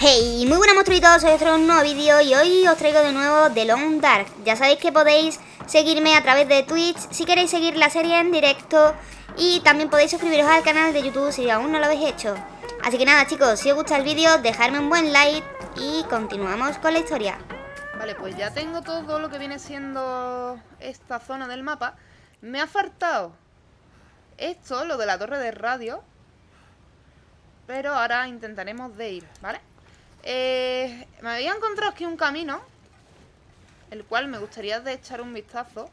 Hey, muy buenas monstruitos, soy otro nuevo vídeo y hoy os traigo de nuevo The Long Dark. Ya sabéis que podéis seguirme a través de Twitch si queréis seguir la serie en directo y también podéis suscribiros al canal de YouTube si aún no lo habéis hecho. Así que nada chicos, si os gusta el vídeo, dejadme un buen like y continuamos con la historia. Vale, pues ya tengo todo lo que viene siendo esta zona del mapa. Me ha faltado esto, lo de la torre de radio. Pero ahora intentaremos de ir, ¿vale? Eh, me había encontrado aquí un camino El cual me gustaría de echar un vistazo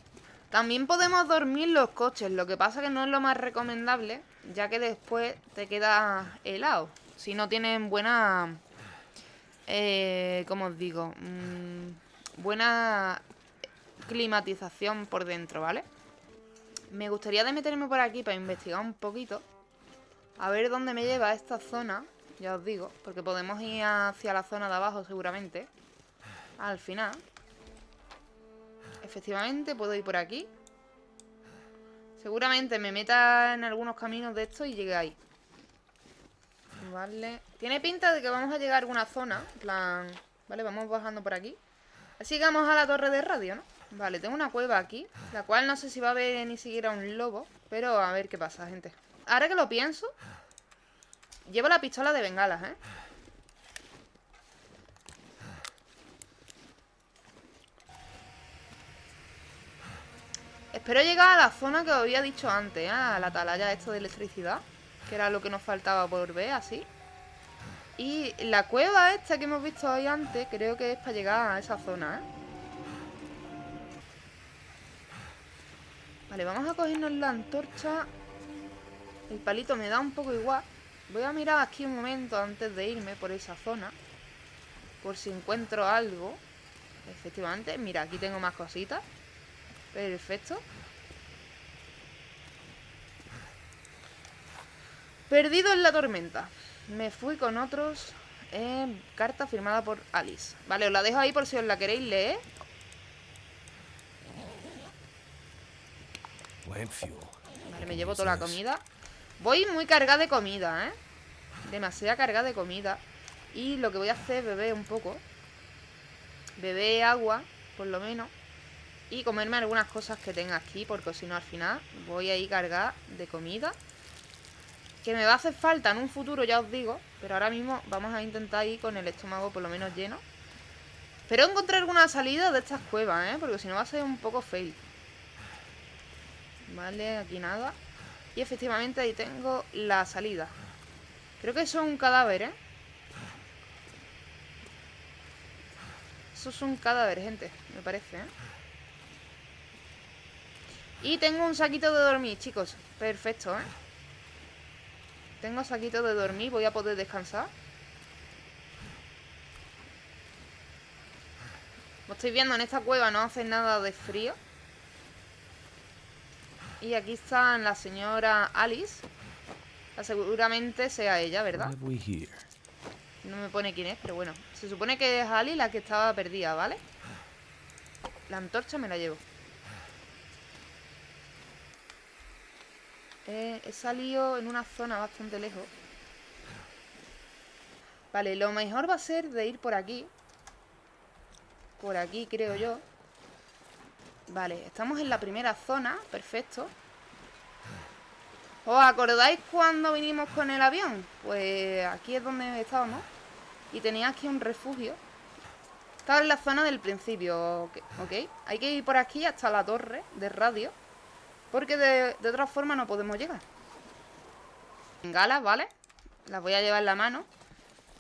También podemos dormir los coches Lo que pasa que no es lo más recomendable Ya que después te queda helado Si no tienen buena... Eh, ¿Cómo os digo? Mm, buena climatización por dentro, ¿vale? Me gustaría de meterme por aquí para investigar un poquito A ver dónde me lleva esta zona ya os digo, porque podemos ir hacia la zona de abajo seguramente. Al final. Efectivamente, puedo ir por aquí. Seguramente me meta en algunos caminos de esto y llegue ahí. Vale. Tiene pinta de que vamos a llegar a alguna zona. plan... Vale, vamos bajando por aquí. Así que vamos a la torre de radio, ¿no? Vale, tengo una cueva aquí. La cual no sé si va a haber ni siquiera un lobo. Pero a ver qué pasa, gente. Ahora que lo pienso, Llevo la pistola de bengalas, ¿eh? Espero llegar a la zona que os había dicho antes, ¿eh? A la atalaya esto de electricidad Que era lo que nos faltaba por ver, así Y la cueva esta que hemos visto hoy antes Creo que es para llegar a esa zona, ¿eh? Vale, vamos a cogernos la antorcha El palito me da un poco igual Voy a mirar aquí un momento antes de irme por esa zona. Por si encuentro algo. Efectivamente, mira, aquí tengo más cositas. Perfecto. Perdido en la tormenta. Me fui con otros. Carta firmada por Alice. Vale, os la dejo ahí por si os la queréis leer. Vale, me llevo toda la comida. Voy muy cargada de comida, ¿eh? Demasiada cargada de comida. Y lo que voy a hacer es beber un poco. Beber agua, por lo menos. Y comerme algunas cosas que tenga aquí Porque si no al final voy a ir cargada de comida. Que me va a hacer falta en un futuro, ya os digo. Pero ahora mismo vamos a intentar ir con el estómago por lo menos lleno. Espero encontrar alguna salida de estas cuevas, ¿eh? Porque si no va a ser un poco fail Vale, aquí nada y efectivamente ahí tengo la salida Creo que eso es un cadáver, ¿eh? Eso es un cadáver, gente Me parece, ¿eh? Y tengo un saquito de dormir, chicos Perfecto, ¿eh? Tengo saquito de dormir Voy a poder descansar Como estoy viendo, en esta cueva no hace nada de frío y aquí está la señora Alice. Seguramente sea ella, ¿verdad? No me pone quién es, pero bueno. Se supone que es Alice la que estaba perdida, ¿vale? La antorcha me la llevo. Eh, he salido en una zona bastante lejos. Vale, lo mejor va a ser de ir por aquí. Por aquí, creo yo. Vale, estamos en la primera zona, perfecto. ¿Os acordáis cuando vinimos con el avión? Pues aquí es donde estábamos. Y tenía aquí un refugio. Estaba en la zona del principio, ok Hay que ir por aquí hasta la torre de radio Porque de, de otra forma no podemos llegar. Bengalas, ¿vale? Las voy a llevar en la mano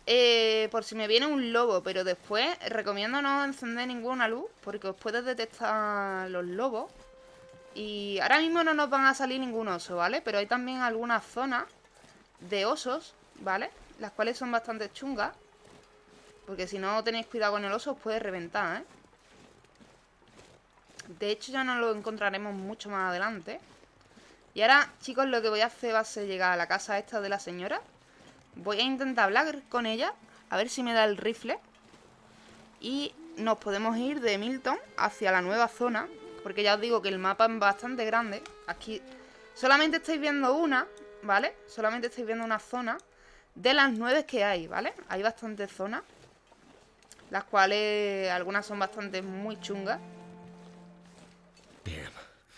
eh, por si me viene un lobo, pero después recomiendo no encender ninguna luz porque os puede detectar los lobos. Y ahora mismo no nos van a salir ningún oso, ¿vale? Pero hay también algunas zonas de osos, ¿vale? Las cuales son bastante chungas. Porque si no tenéis cuidado con el oso os puede reventar, ¿eh? De hecho ya no lo encontraremos mucho más adelante. Y ahora, chicos, lo que voy a hacer va a ser llegar a la casa esta de la señora Voy a intentar hablar con ella A ver si me da el rifle Y nos podemos ir de Milton Hacia la nueva zona Porque ya os digo que el mapa es bastante grande Aquí Solamente estáis viendo una, ¿vale? Solamente estáis viendo una zona de las nueve que hay, ¿vale? Hay bastantes zonas. Las cuales algunas son bastante muy chungas.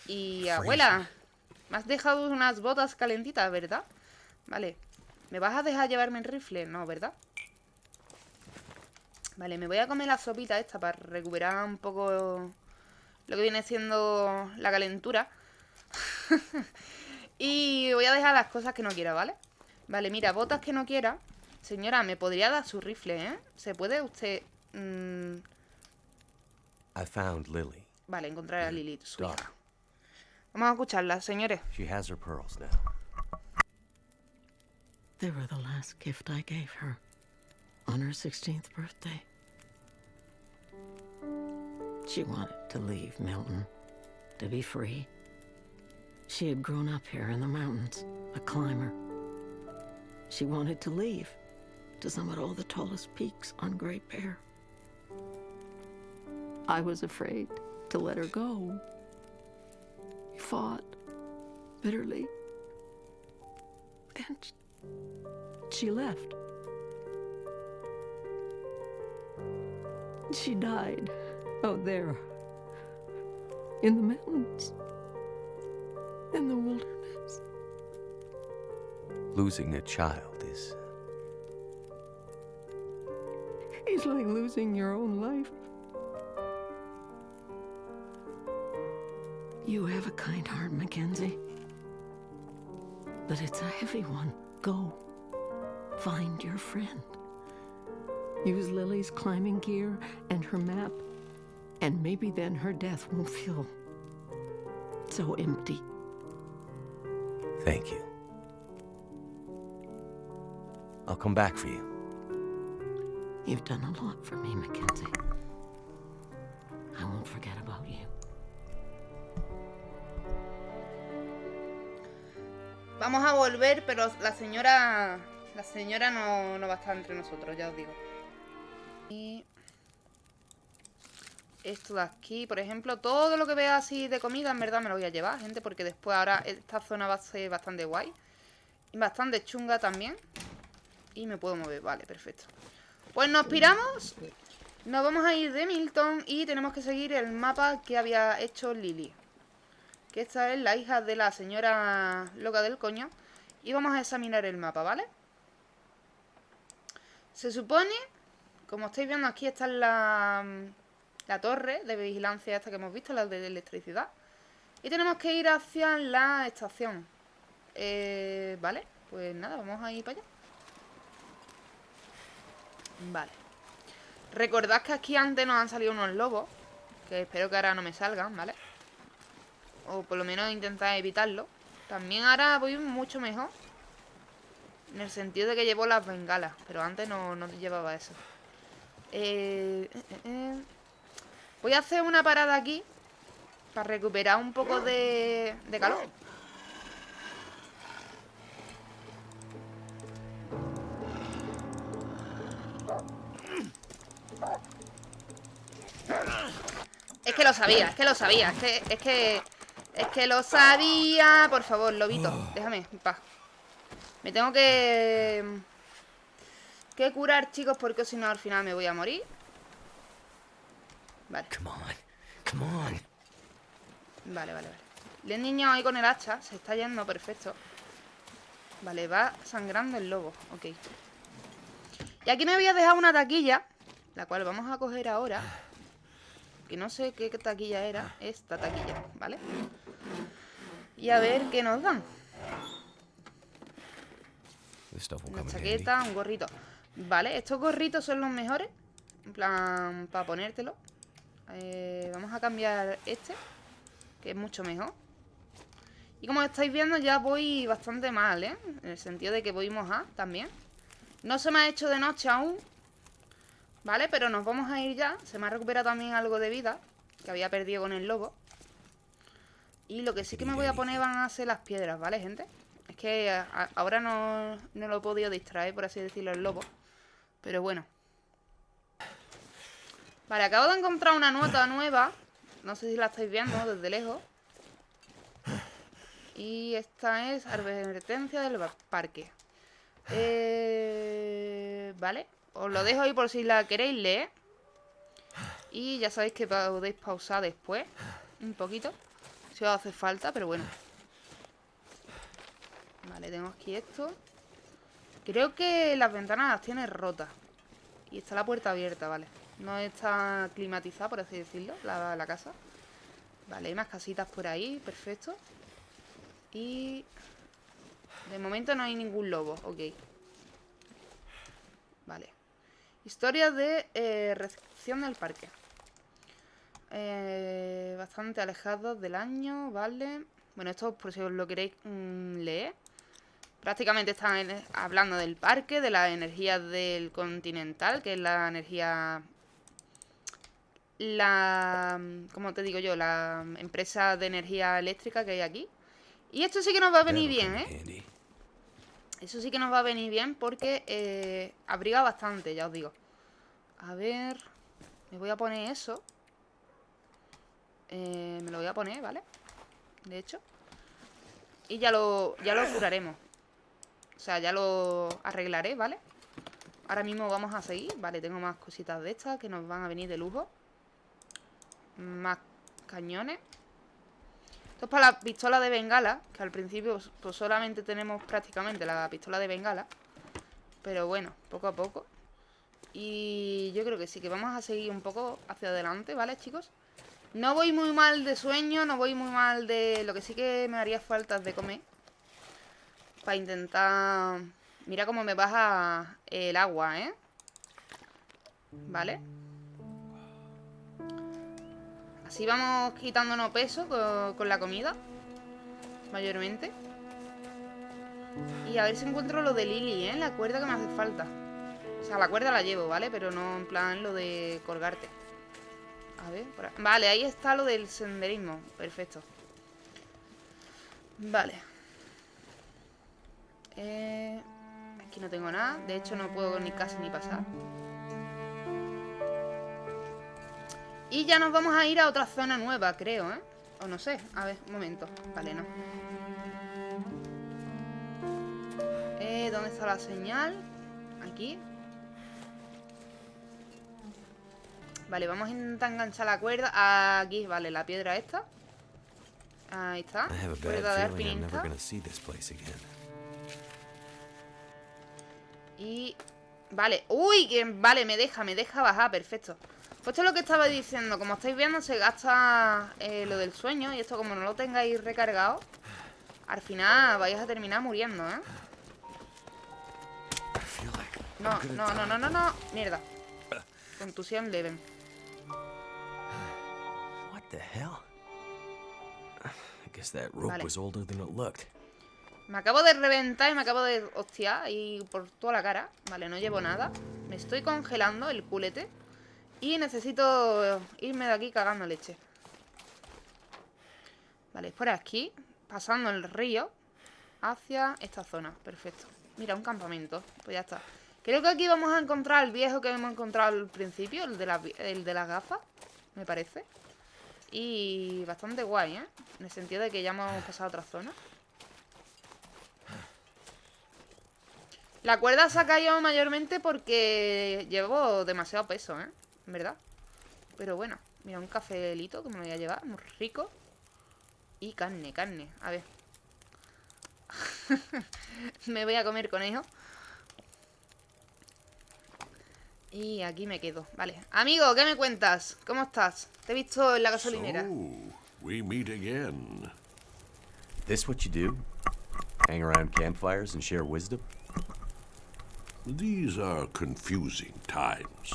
Y abuela, me has dejado unas botas calentitas, ¿verdad? Vale. ¿Me vas a dejar llevarme el rifle? No, ¿verdad? Vale, me voy a comer la sopita esta para recuperar un poco lo que viene siendo la calentura. y voy a dejar las cosas que no quiera, ¿vale? Vale, mira, botas que no quiera. Señora, ¿me podría dar su rifle, eh? ¿Se puede usted...? Mm? I found Lily. Vale, encontrar a Lily, su hija. Vamos a escucharla, señores. She has her pearls now. They were the last gift I gave her on her 16th birthday. She wanted to leave Milton, to be free. She had grown up here in the mountains, a climber. She wanted to leave to summit all the tallest peaks on Great Bear. I was afraid to let her go. We fought bitterly. And she left. She died out there in the mountains, in the wilderness. Losing a child is. It's like losing your own life. You have a kind heart, Mackenzie. But it's a heavy one. Go. Find your friend. Use Lily's climbing gear and her map, and maybe then her death won't feel so empty. Thank you. I'll come back for you. You've done a lot for me, Mackenzie. I won't forget about you. Vamos a volver, pero la señora... La señora no, no va a estar entre nosotros, ya os digo. Y... Esto de aquí, por ejemplo, todo lo que vea así de comida, en verdad me lo voy a llevar, gente, porque después ahora esta zona va a ser bastante guay. Y bastante chunga también. Y me puedo mover, vale, perfecto. Pues nos piramos. Nos vamos a ir de Milton y tenemos que seguir el mapa que había hecho Lily. Que esta es la hija de la señora loca del coño. Y vamos a examinar el mapa, ¿vale? Se supone, como estáis viendo aquí, está la, la torre de vigilancia esta que hemos visto, la de electricidad. Y tenemos que ir hacia la estación. Eh, vale, pues nada, vamos a ir para allá. Vale. Recordad que aquí antes nos han salido unos lobos. Que espero que ahora no me salgan, ¿vale? O por lo menos intentar evitarlo. También ahora voy mucho mejor. En el sentido de que llevo las bengalas. Pero antes no, no llevaba eso. Eh, eh, eh. Voy a hacer una parada aquí. Para recuperar un poco de, de calor. Es que lo sabía, es que lo sabía, es que, es que, es que lo sabía. Por favor, lobito, déjame en paz. Me tengo que, que curar, chicos, porque si no al final me voy a morir. Vale. Come on. Come on. Vale, vale, vale. El niño ahí con el hacha, se está yendo, perfecto. Vale, va sangrando el lobo, ok. Y aquí me voy a dejar una taquilla, la cual vamos a coger ahora. Que no sé qué taquilla era, esta taquilla, ¿vale? Y a ver qué nos dan. Una chaqueta, un gorrito. Vale, estos gorritos son los mejores. En plan, para ponértelo. Eh, vamos a cambiar este, que es mucho mejor. Y como estáis viendo ya voy bastante mal, ¿eh? En el sentido de que voy mojada también. No se me ha hecho de noche aún. ¿Vale? Pero nos vamos a ir ya. Se me ha recuperado también algo de vida que había perdido con el lobo. Y lo que sí que me voy a poner van a ser las piedras, ¿vale, gente? Es que a, ahora no, no, lo he podido distraer, por así decirlo, el lobo. Pero bueno. Vale, acabo de encontrar una nota nueva. No sé si la estáis viendo desde lejos. Y esta es advertencia del parque. Eh, vale, os lo dejo ahí por si la queréis leer. Y ya sabéis que podéis pausar después, un poquito, si os hace falta, pero bueno. Vale, tengo aquí esto. Creo que las ventanas las tiene rotas. Y está la puerta abierta, vale. No está climatizada, por así decirlo, la, la casa. Vale, hay más casitas por ahí, perfecto. Y... De momento no hay ningún lobo, ok. Vale. Historia de eh, recepción del parque. Eh, bastante alejados del año, vale. Bueno, esto por si os lo queréis mm, leer. Prácticamente están hablando del parque, de la energía del continental, que es la energía... La... ¿Cómo te digo yo? La empresa de energía eléctrica que hay aquí. Y esto sí que nos va a venir bien, ¿eh? Eso sí que nos va a venir bien porque eh, abriga bastante, ya os digo. A ver... Me voy a poner eso. Eh, me lo voy a poner, ¿vale? De hecho. Y ya lo, ya lo curaremos. O sea, ya lo arreglaré, ¿vale? Ahora mismo vamos a seguir. Vale, tengo más cositas de estas que nos van a venir de lujo. Más cañones. Esto es para la pistola de bengala, que al principio pues solamente tenemos prácticamente la pistola de bengala. Pero bueno, poco a poco. Y yo creo que sí, que vamos a seguir un poco hacia adelante, ¿vale, chicos? No voy muy mal de sueño, no voy muy mal de... Lo que sí que me haría falta de comer. Para intentar... Mira cómo me baja el agua, ¿eh? ¿Vale? Así vamos quitándonos peso con, con la comida. Mayormente. Y a ver si encuentro lo de Lily, ¿eh? La cuerda que me hace falta. O sea, la cuerda la llevo, ¿vale? Pero no en plan lo de colgarte. A ver, por. Vale, ahí está lo del senderismo. Perfecto. Vale. Eh, aquí no tengo nada. De hecho, no puedo ni casi ni pasar. Y ya nos vamos a ir a otra zona nueva, creo, ¿eh? O no sé. A ver, un momento. Vale, no. Eh, ¿dónde está la señal? Aquí. Vale, vamos a intentar enganchar la cuerda. Aquí, vale, la piedra esta. Ahí está. Cuerda de alpinista. Y... Vale, uy, que vale, me deja, me deja bajar, perfecto Pues esto es lo que estaba diciendo, como estáis viendo se gasta eh, lo del sueño Y esto como no lo tengáis recargado Al final vais a terminar muriendo, ¿eh? No, no, no, no, no, no, mierda Contusión leve the hell? I guess that rope Vale. was older than it looked. Me acabo de reventar y me acabo de hostiar y por toda la cara. Vale, no llevo nada. Me estoy congelando el culete. Y necesito irme de aquí cagando leche. Vale, es por aquí. Pasando el río. Hacia esta zona. Perfecto. Mira, un campamento. Pues ya está. Creo que aquí vamos a encontrar el viejo que hemos encontrado al principio. De, el de las gafas. Me parece. Y bastante guay, ¿eh? En el sentido de que ya hemos pasado a otra zona. La cuerda se ha caído mayormente porque llevo demasiado peso, ¿eh? En verdad. Pero bueno, mira, un cafelito que me voy a llevar, muy rico. Y carne, carne. A ver. me voy a comer conejo. Y aquí me quedo. Vale. Amigo, ¿qué me cuentas? ¿Cómo estás? Te he visto en la gasolinera. So, we meet again. This what you do? Hang around campfires and share wisdom? These are confusing times.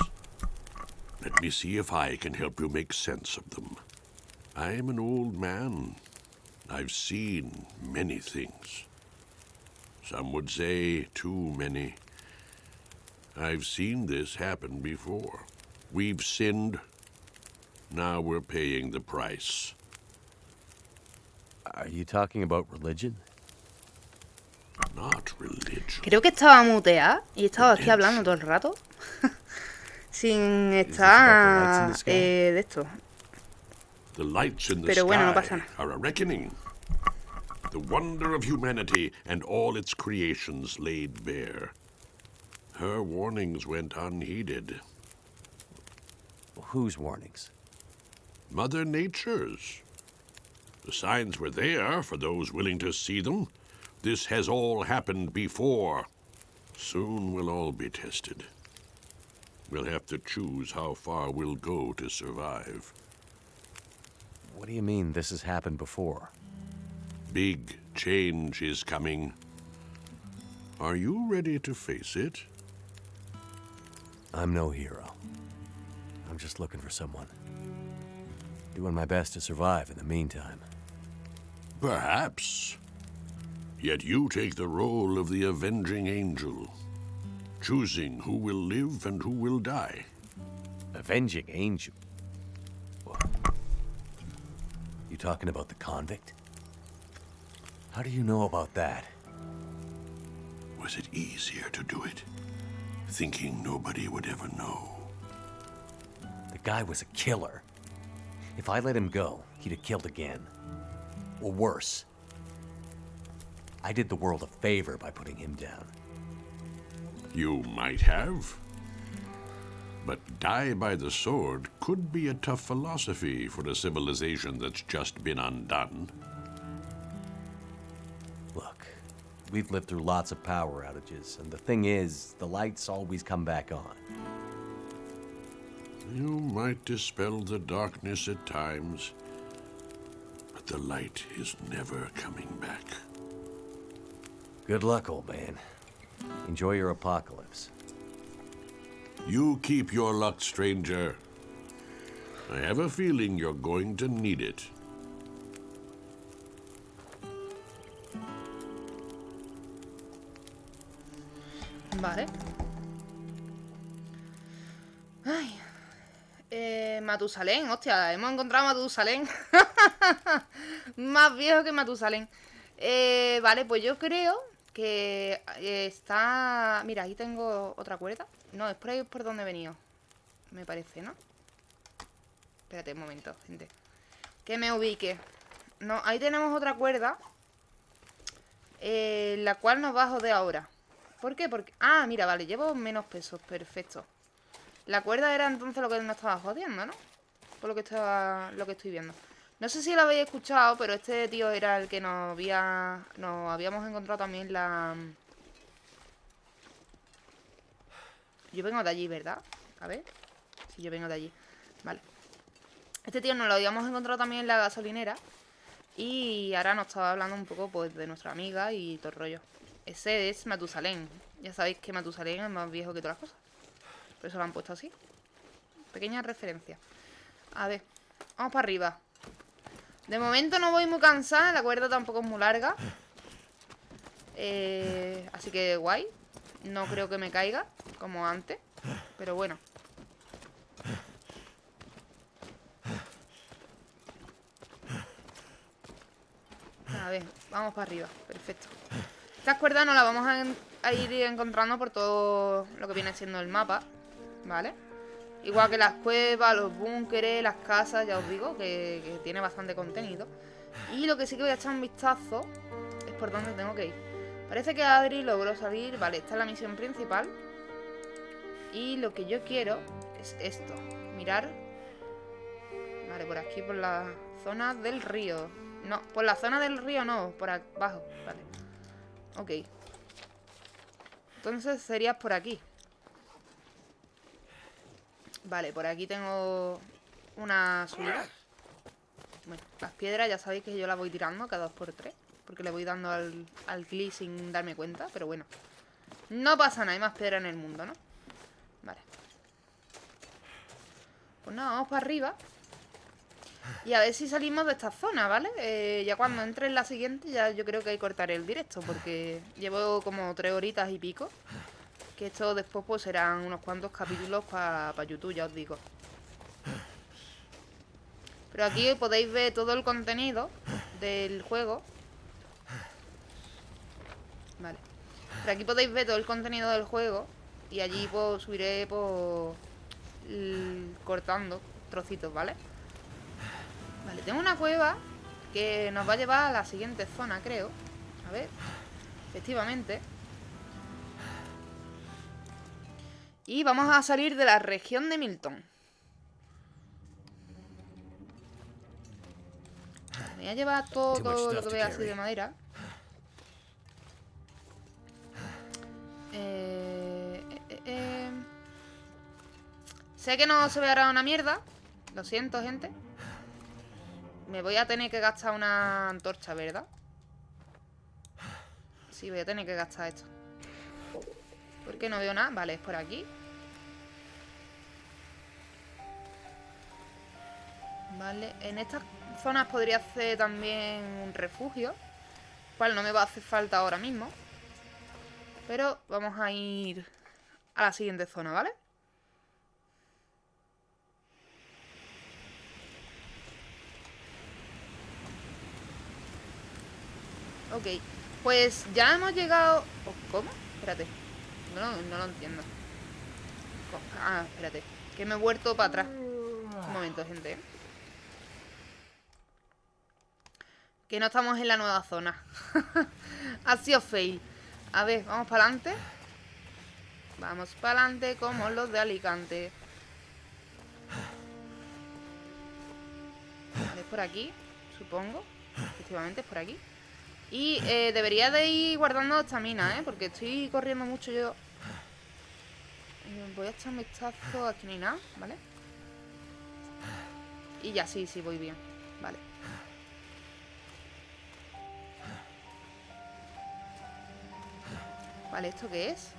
Let me see if I can help you make sense of them. I am an old man. I've seen many things. Some would say too many. I've seen this happen before. We've sinned. Now we're paying the price. Are you talking about religion? Not religion. Creo que estaba muteada y estaba aquí hablando todo el rato. Sin the lights in estar the sky? eh, de esto. The lights in the Pero bueno, no sky pasa nada. are a reckoning. the wonder of humanity and all its creations laid bare. Her warnings went unheeded. Whose warnings? Mother Nature's. The signs were there for those willing to see them. This has all happened before. Soon we'll all be tested. We'll have to choose how far we'll go to survive. What do you mean this has happened before? Big change is coming. Are you ready to face it? I'm no hero. I'm just looking for someone. Doing my best to survive in the meantime. Perhaps. Yet you take the role of the avenging angel, choosing who will live and who will die. Avenging angel? What? You talking about the convict? How do you know about that? Was it easier to do it? Thinking nobody would ever know. The guy was a killer. If I let him go, he'd have killed again. Or worse. I did the world a favor by putting him down. You might have. But die by the sword could be a tough philosophy for a civilization that's just been undone. We've lived through lots of power outages, and the thing is, the lights always come back on. You might dispel the darkness at times, but the light is never coming back. Good luck, old man. Enjoy your apocalypse. You keep your luck, stranger. I have a feeling you're going to need it. Vale. Ay. Eh, Matusalén, hostia, hemos encontrado a Matusalén. Más viejo que Matusalén. Eh, vale, pues yo creo que eh, está... Mira, ahí tengo otra cuerda. No, es por ahí por donde he venido. Me parece, ¿no? Espérate un momento, gente. Que me ubique. No, ahí tenemos otra cuerda. Eh, la cual nos va a joder ahora. ¿Por qué? Porque... Ah, mira, vale, llevo menos pesos, perfecto. La cuerda era entonces lo que nos estaba jodiendo, ¿no? Por lo que estaba, lo que estoy viendo. No sé si lo habéis escuchado, pero este tío era el que nos había... Nos habíamos encontrado también la... Yo vengo de allí, ¿verdad? A ver. Si yo vengo de allí. Vale. Este tío nos lo habíamos encontrado también en la gasolinera. Y ahora nos estaba hablando un poco pues de nuestra amiga y todo el rollo. Ese es Matusalén. Ya sabéis que Matusalén es más viejo que todas las cosas. Por eso lo han puesto así. Pequeña referencia. A ver. Vamos para arriba. De momento no voy muy cansada. La cuerda tampoco es muy larga. Eh, así que guay. No creo que me caiga. Como antes. Pero bueno. A ver, vamos para arriba. Perfecto. Estas cuerdas nos las vamos a, ir encontrando por todo lo que viene siendo el mapa. ¿Vale? Igual que las cuevas, los búnkeres, las casas, ya os digo, que, que, tiene bastante contenido. Y lo que sí que voy a echar un vistazo es por dónde tengo que ir. Parece que Adri logró salir. Vale, esta es la misión principal. Y lo que yo quiero es esto. Mirar. Vale, por aquí, por la zona del río. No, por la zona del río no, por abajo. Vale. Ok. Entonces sería por aquí. Vale, por aquí tengo una subida. Bueno, las piedras ya sabéis que yo las voy tirando cada dos por tres. Porque le voy dando al, al clic sin darme cuenta. Pero bueno. No pasa nada, hay más piedra en el mundo, ¿no? Vale. Pues nada, vamos para arriba. Y a ver si salimos de esta zona, ¿vale? Eh, ya cuando entre en la siguiente ya yo creo que hay que cortar el directo. Porque llevo como tres horitas y pico. Que esto después pues serán unos cuantos capítulos para pa YouTube, ya os digo. Pero aquí podéis ver todo el contenido del juego. Vale. Pero aquí podéis ver todo el contenido del juego. Y allí pues subiré pues cortando trocitos. Vale, tengo una cueva que nos va a llevar a la siguiente zona, creo. A ver, efectivamente. Y vamos a salir de la región de Milton. Me voy a llevar todo, lo que vea así de madera. Eh, eh, eh, sé que no se verá una mierda. Lo siento, gente. Me voy a tener que gastar una antorcha, ¿verdad? Sí, voy a tener que gastar esto. ¿Por qué no veo nada? Vale, es por aquí. Vale, en estas zonas podría hacer también un refugio. Cual no me va a hacer falta ahora mismo. Pero vamos a ir a la siguiente zona, ¿vale? Ok, pues ya hemos llegado... ¿Cómo? Espérate. No, lo entiendo. Ah, espérate. Que me he vuelto para atrás. Un momento, gente. Que no estamos en la nueva zona. ha sido fail. A ver, vamos para adelante. Vamos para adelante como los de Alicante. Es por aquí, supongo. Efectivamente, es por aquí. Y eh, debería de ir guardando estamina, ¿eh? Porque estoy corriendo mucho yo. Eh, voy a echar un vistazo aquí hay nada, ¿vale? Y ya, sí, sí, voy bien. Vale. Vale, ¿esto qué es?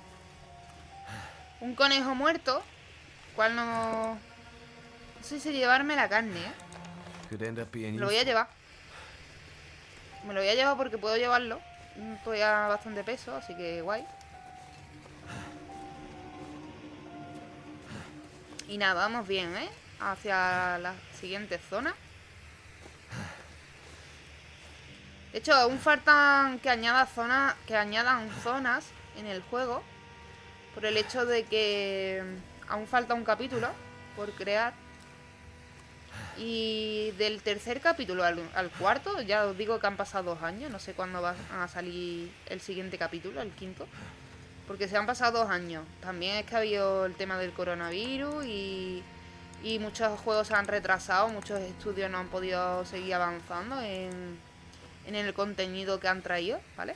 Un conejo muerto. ¿Cuál no...? No sé si llevarme la carne, ¿eh? Lo voy a llevar. Me lo voy a llevar porque puedo llevarlo. Estoy a bastante peso, así que guay. Y nada, vamos bien, ¿eh? Hacia la siguiente zona. De hecho, aún faltan que añada zonas, que añadan zonas en el juego. Por el hecho de que aún falta un capítulo por crear. Y del tercer capítulo al, cuarto, ya os digo que han pasado dos años, no sé cuándo va a salir el siguiente capítulo, el quinto. Porque se han pasado dos años. También es que ha habido el tema del coronavirus y, muchos juegos se han retrasado, muchos estudios no han podido seguir avanzando en, en el contenido que han traído, ¿vale?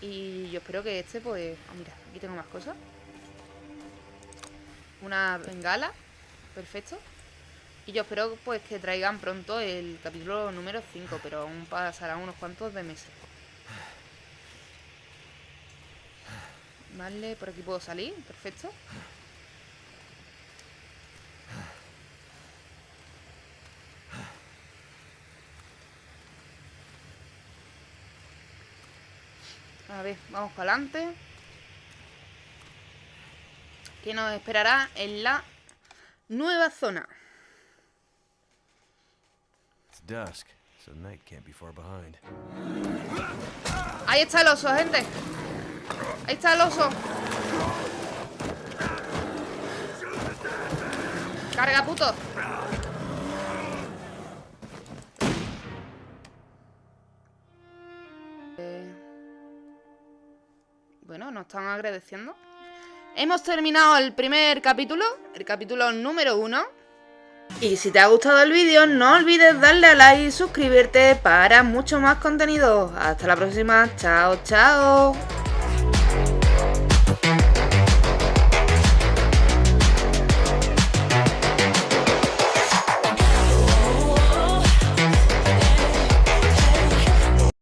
Y yo espero que este, pues... Oh, mira, aquí tengo más cosas. Una bengala. Perfecto. Y yo espero pues que traigan pronto el capítulo número 5, pero aún pasarán unos cuantos de meses. Vale, por aquí puedo salir, perfecto. A ver, vamos para adelante. Que nos esperará en la nueva zona. Ahí está el oso, gente. Ahí está el oso. Carga, puto. Eh, bueno, nos están agradeciendo. Hemos terminado el primer capítulo, el capítulo número uno. Y si te ha gustado el vídeo, no olvides darle a like y suscribirte para mucho más contenido. Hasta la próxima. Chao, chao.